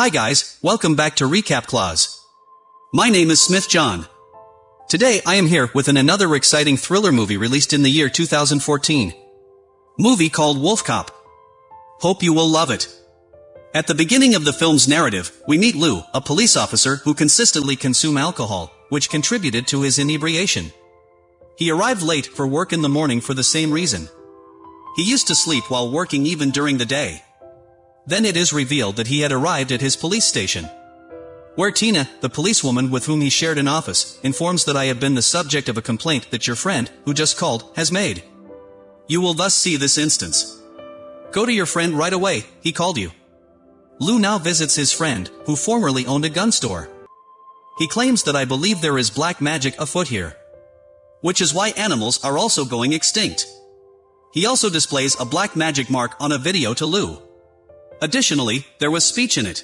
Hi guys, welcome back to Recap Clause. My name is Smith John. Today I am here with an another exciting thriller movie released in the year 2014. Movie called Wolf Cop. Hope you will love it. At the beginning of the film's narrative, we meet Lou, a police officer who consistently consume alcohol, which contributed to his inebriation. He arrived late for work in the morning for the same reason. He used to sleep while working even during the day. Then it is revealed that he had arrived at his police station. Where Tina, the policewoman with whom he shared an office, informs that I have been the subject of a complaint that your friend, who just called, has made. You will thus see this instance. Go to your friend right away, he called you. Lou now visits his friend, who formerly owned a gun store. He claims that I believe there is black magic afoot here. Which is why animals are also going extinct. He also displays a black magic mark on a video to Lou. Additionally, there was speech in it.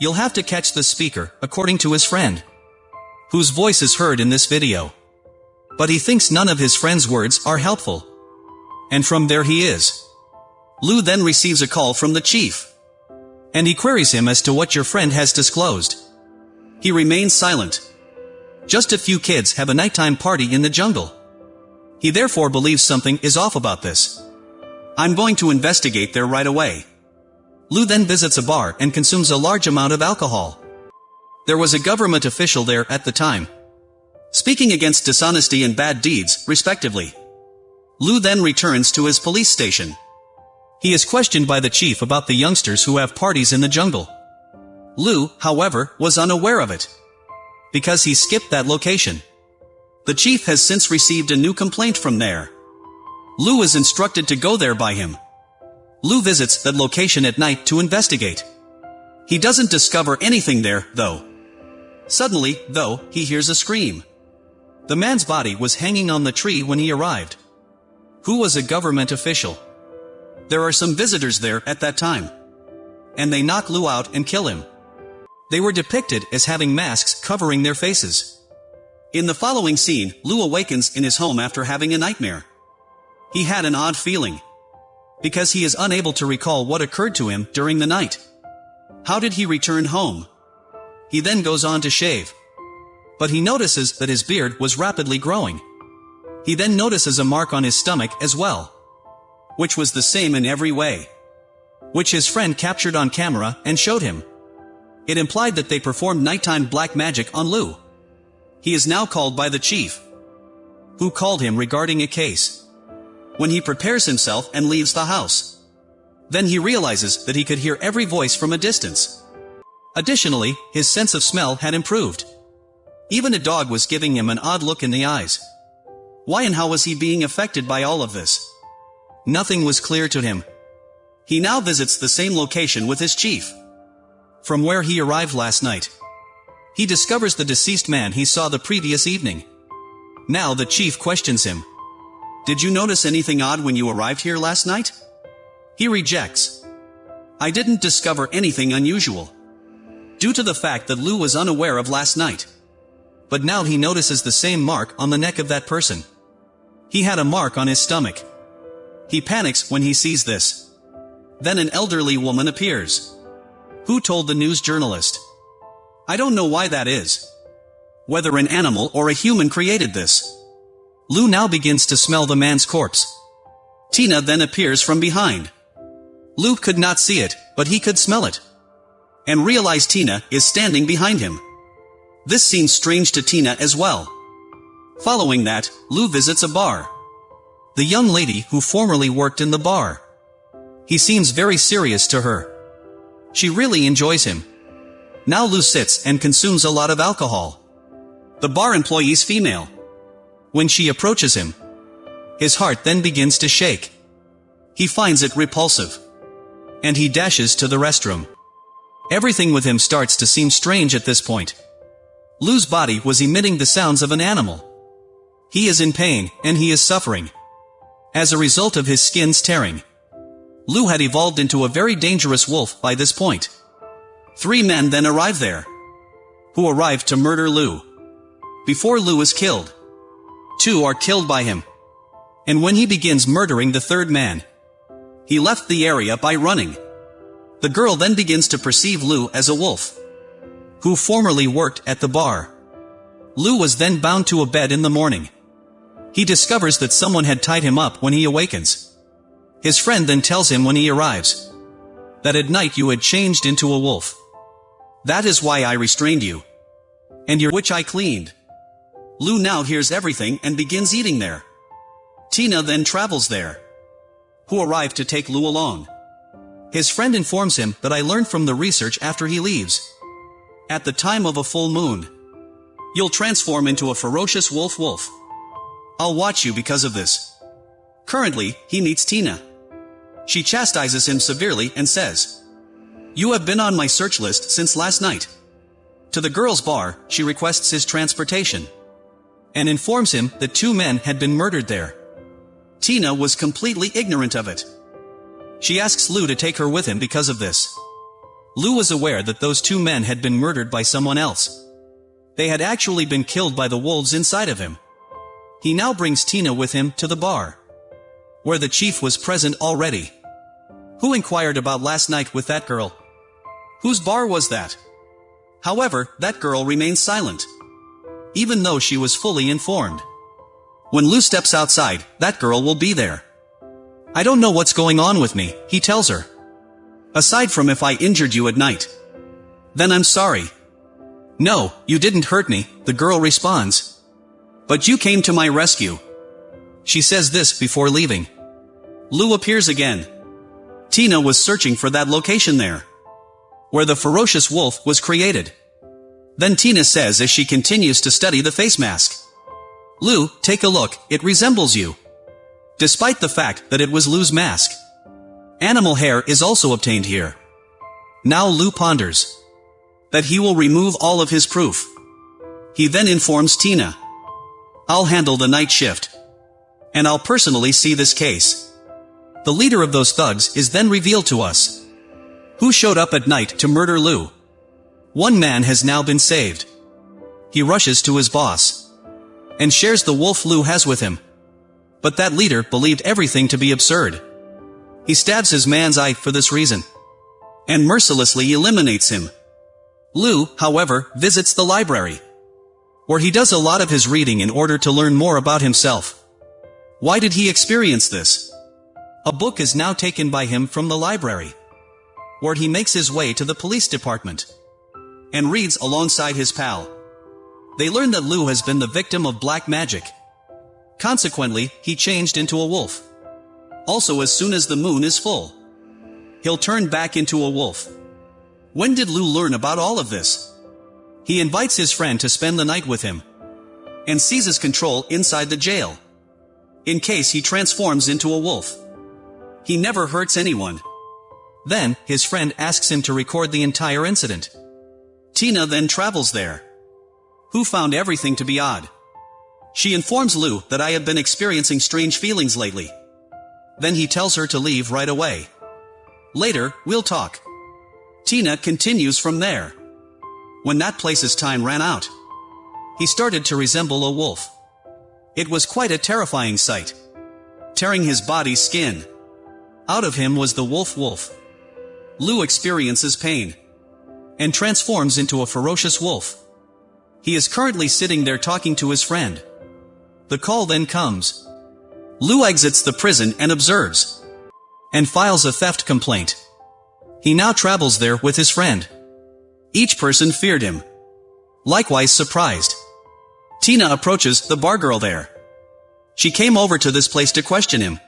You'll have to catch the speaker, according to his friend. Whose voice is heard in this video. But he thinks none of his friend's words are helpful. And from there he is. Lou then receives a call from the chief. And he queries him as to what your friend has disclosed. He remains silent. Just a few kids have a nighttime party in the jungle. He therefore believes something is off about this. I'm going to investigate there right away. Lou then visits a bar and consumes a large amount of alcohol. There was a government official there at the time. Speaking against dishonesty and bad deeds, respectively. Lou then returns to his police station. He is questioned by the chief about the youngsters who have parties in the jungle. Lou, however, was unaware of it. Because he skipped that location. The chief has since received a new complaint from there. Lou is instructed to go there by him. Lou visits that location at night to investigate. He doesn't discover anything there, though. Suddenly, though, he hears a scream. The man's body was hanging on the tree when he arrived. Who was a government official? There are some visitors there at that time. And they knock Lou out and kill him. They were depicted as having masks covering their faces. In the following scene, Lou awakens in his home after having a nightmare. He had an odd feeling because he is unable to recall what occurred to him during the night. How did he return home? He then goes on to shave. But he notices that his beard was rapidly growing. He then notices a mark on his stomach as well. Which was the same in every way. Which his friend captured on camera and showed him. It implied that they performed nighttime black magic on Lou. He is now called by the chief. Who called him regarding a case when he prepares himself and leaves the house. Then he realizes that he could hear every voice from a distance. Additionally, his sense of smell had improved. Even a dog was giving him an odd look in the eyes. Why and how was he being affected by all of this? Nothing was clear to him. He now visits the same location with his chief. From where he arrived last night. He discovers the deceased man he saw the previous evening. Now the chief questions him. Did you notice anything odd when you arrived here last night? He rejects. I didn't discover anything unusual. Due to the fact that Lou was unaware of last night. But now he notices the same mark on the neck of that person. He had a mark on his stomach. He panics when he sees this. Then an elderly woman appears. Who told the news journalist? I don't know why that is. Whether an animal or a human created this. Lou now begins to smell the man's corpse. Tina then appears from behind. Lou could not see it, but he could smell it. And realized Tina is standing behind him. This seems strange to Tina as well. Following that, Lou visits a bar. The young lady who formerly worked in the bar. He seems very serious to her. She really enjoys him. Now Lou sits and consumes a lot of alcohol. The bar employee's female. When she approaches him, his heart then begins to shake. He finds it repulsive. And he dashes to the restroom. Everything with him starts to seem strange at this point. Lou's body was emitting the sounds of an animal. He is in pain, and he is suffering. As a result of his skin's tearing. Lou had evolved into a very dangerous wolf by this point. Three men then arrive there. Who arrived to murder Lou. Before Lou is killed two are killed by him. And when he begins murdering the third man, he left the area by running. The girl then begins to perceive Lou as a wolf, who formerly worked at the bar. Lou was then bound to a bed in the morning. He discovers that someone had tied him up when he awakens. His friend then tells him when he arrives that at night you had changed into a wolf. That is why I restrained you. And your which I cleaned. Lou now hears everything and begins eating there. Tina then travels there. Who arrived to take Lou along. His friend informs him that I learned from the research after he leaves. At the time of a full moon, you'll transform into a ferocious wolf wolf. I'll watch you because of this. Currently, he meets Tina. She chastises him severely and says, You have been on my search list since last night. To the girl's bar, she requests his transportation. And informs him that two men had been murdered there. Tina was completely ignorant of it. She asks Lou to take her with him because of this. Lou was aware that those two men had been murdered by someone else. They had actually been killed by the wolves inside of him. He now brings Tina with him to the bar. Where the chief was present already. Who inquired about last night with that girl? Whose bar was that? However, that girl remains silent. Even though she was fully informed. When Lou steps outside, that girl will be there. I don't know what's going on with me, he tells her. Aside from if I injured you at night. Then I'm sorry. No, you didn't hurt me, the girl responds. But you came to my rescue. She says this before leaving. Lou appears again. Tina was searching for that location there. Where the ferocious wolf was created. Then Tina says as she continues to study the face mask. Lou, take a look, it resembles you. Despite the fact that it was Lou's mask. Animal hair is also obtained here. Now Lou ponders. That he will remove all of his proof. He then informs Tina. I'll handle the night shift. And I'll personally see this case. The leader of those thugs is then revealed to us. Who showed up at night to murder Lou? One man has now been saved. He rushes to his boss. And shares the wolf Lou has with him. But that leader believed everything to be absurd. He stabs his man's eye for this reason. And mercilessly eliminates him. Lou, however, visits the library. Where he does a lot of his reading in order to learn more about himself. Why did he experience this? A book is now taken by him from the library. Where he makes his way to the police department. And reads alongside his pal. They learn that Lou has been the victim of black magic. Consequently, he changed into a wolf. Also as soon as the moon is full. He'll turn back into a wolf. When did Lou learn about all of this? He invites his friend to spend the night with him. And seizes control inside the jail. In case he transforms into a wolf. He never hurts anyone. Then, his friend asks him to record the entire incident. Tina then travels there. Who found everything to be odd. She informs Lou that I have been experiencing strange feelings lately. Then he tells her to leave right away. Later, we'll talk. Tina continues from there. When that place's time ran out, he started to resemble a wolf. It was quite a terrifying sight. Tearing his body's skin. Out of him was the wolf wolf. Lou experiences pain. And transforms into a ferocious wolf. He is currently sitting there talking to his friend. The call then comes. Lou exits the prison and observes. And files a theft complaint. He now travels there with his friend. Each person feared him. Likewise surprised. Tina approaches the bar girl there. She came over to this place to question him.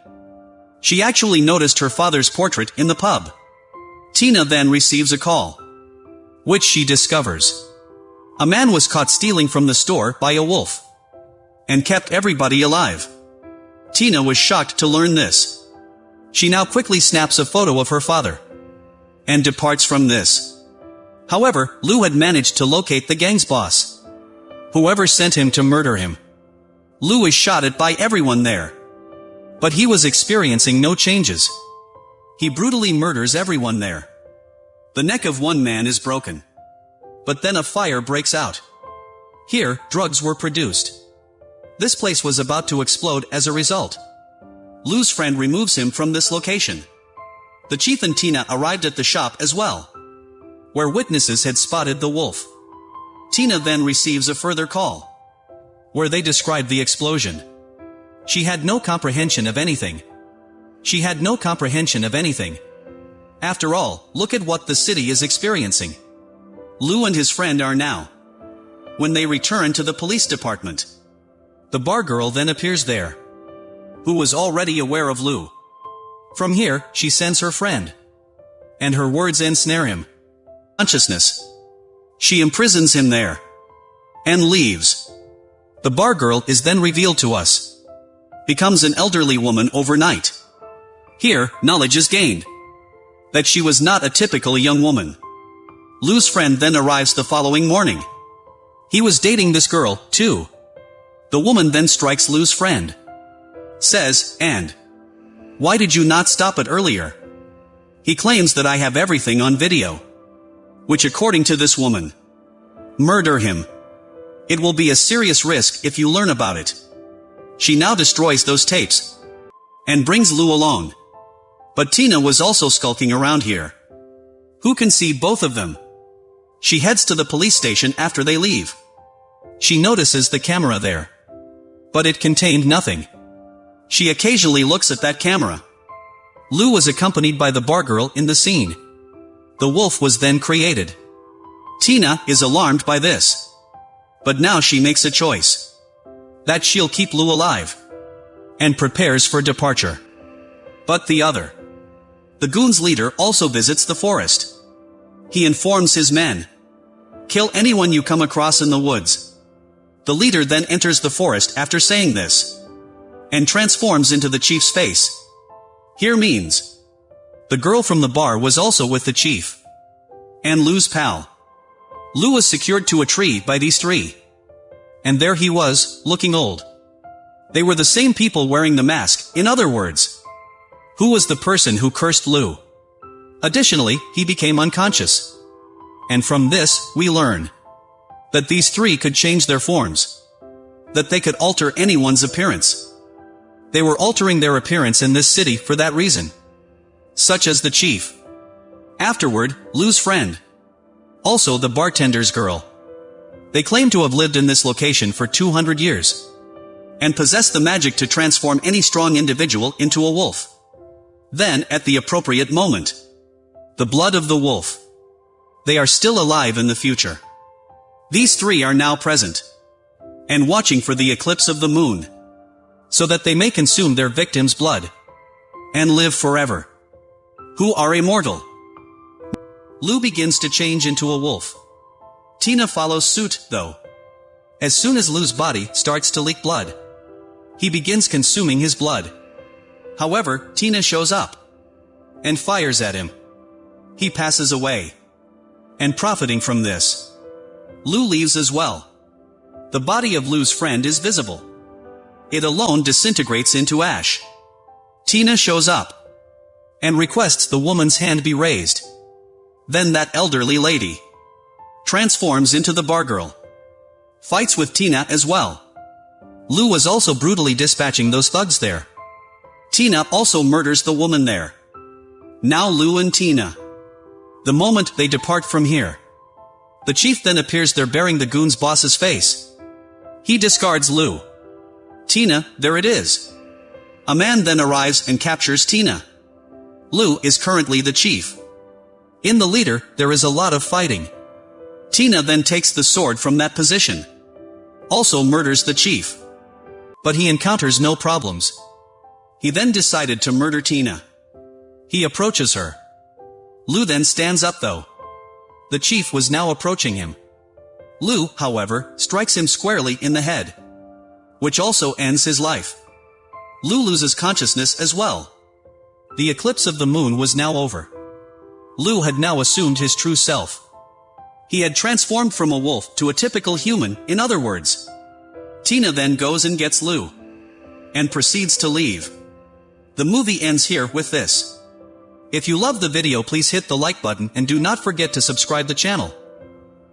She actually noticed her father's portrait in the pub. Tina then receives a call. Which she discovers. A man was caught stealing from the store by a wolf and kept everybody alive. Tina was shocked to learn this. She now quickly snaps a photo of her father and departs from this. However, Lou had managed to locate the gang's boss. Whoever sent him to murder him. Lou is shot at by everyone there. But he was experiencing no changes. He brutally murders everyone there. The neck of one man is broken. But then a fire breaks out. Here, drugs were produced. This place was about to explode as a result. Lou's friend removes him from this location. The chief and Tina arrived at the shop as well, where witnesses had spotted the wolf. Tina then receives a further call, where they describe the explosion. She had no comprehension of anything. She had no comprehension of anything. After all, look at what the city is experiencing. Lou and his friend are now. When they return to the police department, the bar girl then appears there, who was already aware of Lou. From here, she sends her friend. And her words ensnare him. Consciousness. She imprisons him there. And leaves. The bar girl is then revealed to us. Becomes an elderly woman overnight. Here, knowledge is gained. That she was not a typical young woman. Lou's friend then arrives the following morning. He was dating this girl, too. The woman then strikes Lou's friend. Says, and. Why did you not stop it earlier? He claims that I have everything on video. Which according to this woman. Murder him. It will be a serious risk if you learn about it. She now destroys those tapes. And brings Lou along. But Tina was also skulking around here. Who can see both of them? She heads to the police station after they leave. She notices the camera there. But it contained nothing. She occasionally looks at that camera. Lou was accompanied by the bar girl in the scene. The wolf was then created. Tina is alarmed by this. But now she makes a choice. That she'll keep Lou alive. And prepares for departure. But the other. The goon's leader also visits the forest. He informs his men. Kill anyone you come across in the woods. The leader then enters the forest after saying this and transforms into the chief's face. Here means. The girl from the bar was also with the chief. And Lou's pal. Lou was secured to a tree by these three. And there he was, looking old. They were the same people wearing the mask, in other words. Who was the person who cursed Lou? Additionally, he became unconscious. And from this, we learn that these three could change their forms. That they could alter anyone's appearance. They were altering their appearance in this city for that reason. Such as the chief. Afterward, Lou's friend. Also the bartender's girl. They claim to have lived in this location for 200 years. And possess the magic to transform any strong individual into a wolf. Then, at the appropriate moment. The blood of the wolf. They are still alive in the future. These three are now present. And watching for the eclipse of the moon so that they may consume their victim's blood and live forever. Who are immortal. Lou begins to change into a wolf. Tina follows suit, though. As soon as Lou's body starts to leak blood, he begins consuming his blood. However, Tina shows up and fires at him. He passes away. And profiting from this, Lou leaves as well. The body of Lou's friend is visible. It alone disintegrates into ash. Tina shows up and requests the woman's hand be raised. Then that elderly lady transforms into the bar girl. Fights with Tina as well. Lou was also brutally dispatching those thugs there. Tina also murders the woman there. Now Lou and Tina. The moment they depart from here. The chief then appears there bearing the goon's boss's face. He discards Lou. Tina, there it is. A man then arrives and captures Tina. Lou is currently the chief. In the leader, there is a lot of fighting. Tina then takes the sword from that position. Also murders the chief. But he encounters no problems. He then decided to murder Tina. He approaches her. Lou then stands up though. The chief was now approaching him. Lou, however, strikes him squarely in the head which also ends his life. Lou loses consciousness as well. The eclipse of the moon was now over. Lou had now assumed his true self. He had transformed from a wolf to a typical human, in other words. Tina then goes and gets Lou. And proceeds to leave. The movie ends here with this. If you love the video please hit the like button and do not forget to subscribe the channel.